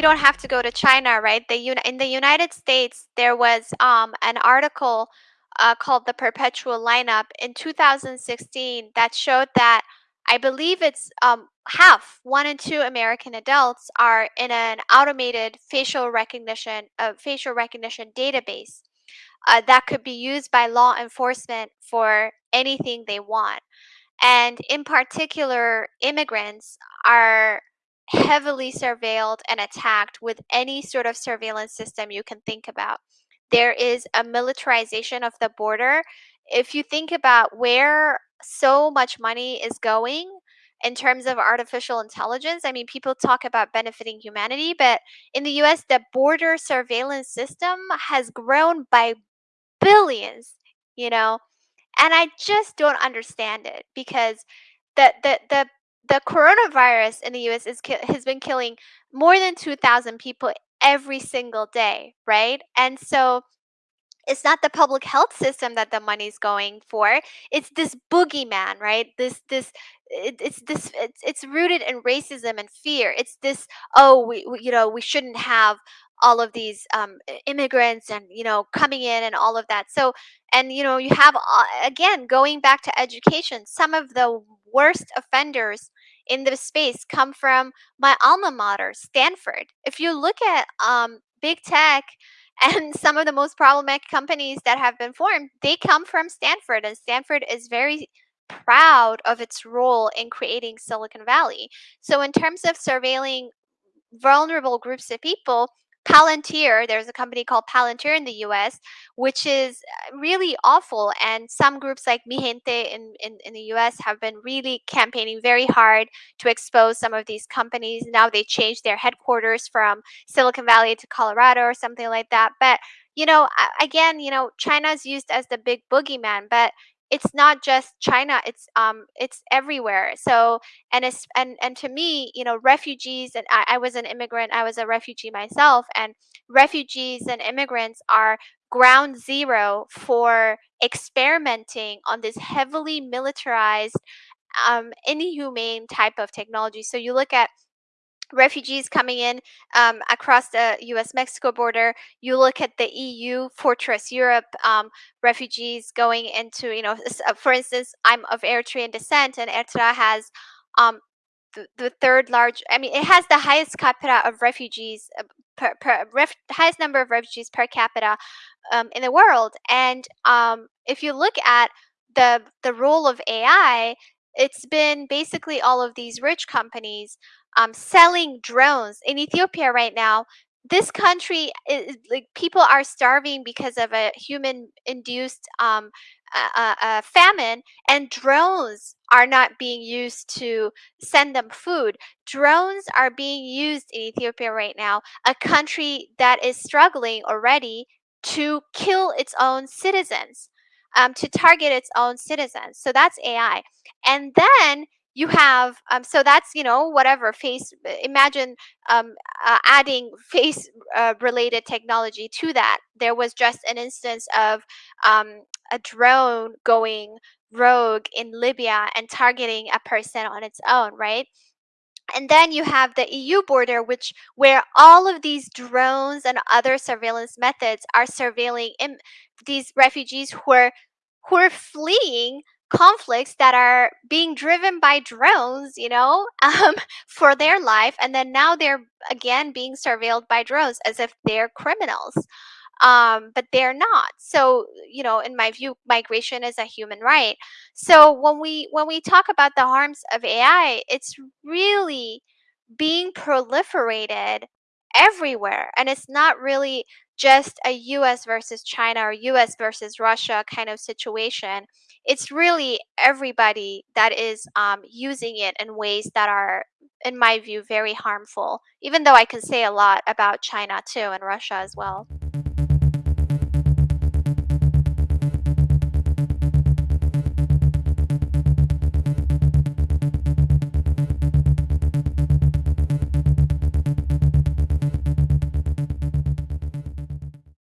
don't have to go to China, right? The in the United States, there was um, an article uh, called "The Perpetual Lineup" in 2016 that showed that I believe it's um, half, one in two American adults are in an automated facial recognition, uh, facial recognition database uh, that could be used by law enforcement for anything they want. And in particular, immigrants are heavily surveilled and attacked with any sort of surveillance system you can think about. There is a militarization of the border. If you think about where so much money is going in terms of artificial intelligence, I mean, people talk about benefiting humanity, but in the US, the border surveillance system has grown by billions, you know? And I just don't understand it because the the the the coronavirus in the US is has been killing more than 2000 people every single day, right? And so it's not the public health system that the money's going for it's this boogeyman right? This this it, it's this it's, it's rooted in racism and fear. It's this oh we, we you know we shouldn't have all of these um, immigrants and you know coming in and all of that. So and you know you have uh, again going back to education some of the worst offenders in the space come from my alma mater stanford. If you look at um, big tech and some of the most problematic companies that have been formed they come from stanford and stanford is very proud of its role in creating silicon valley. So in terms of surveilling vulnerable groups of people palantir there's a company called palantir in the us which is uh, really awful and some groups like Mijente in, in, in the us have been really campaigning very hard to expose some of these companies. Now they changed their headquarters from silicon valley to colorado or something like that but you know again you know china's used as the big boogeyman but it's not just china it's um it's everywhere. So and it's and and to me you know refugees and I, I was an immigrant i was a refugee myself and refugees and immigrants are ground zero for experimenting on this heavily militarized um, inhumane type of technology. So you look at refugees coming in um, across the US Mexico border. You look at the EU, Fortress Europe, um, refugees going into, you know, uh, for instance, I'm of Eritrean descent, and Eritrea has um, the, the third large, I mean, it has the highest capita of refugees. uh, Per, per ref, highest number of refugees per capita um, in the world, and um, if you look at the the role of AI, it's been basically all of these rich companies um, selling drones in Ethiopia right now. This country is like people are starving because of a human induced um, famine, and drones are not being used to send them food. Drones are being used in Ethiopia right now, a country that is struggling already to kill its own citizens, um, to target its own citizens. So that's AI. And then you have um, so that's you know whatever face imagine um, uh, adding face uh, related technology to that there was just an instance of um, a drone going rogue in libya and targeting a person on its own right and then you have the EU border, which where all of these drones and other surveillance methods are surveilling these refugees who are who are fleeing conflicts that are being driven by drones, you know, um, for their life, and then now they're again being surveilled by drones as if they're criminals um, but they're not. So, you know, in my view, migration is a human right. So when we when we talk about the harms of AI, it's really being proliferated everywhere, and it's not really just a U.S. versus China or U.S. versus Russia kind of situation. It's really everybody that is um, using it in ways that are, in my view, very harmful. Even though I can say a lot about China too and Russia as well thank you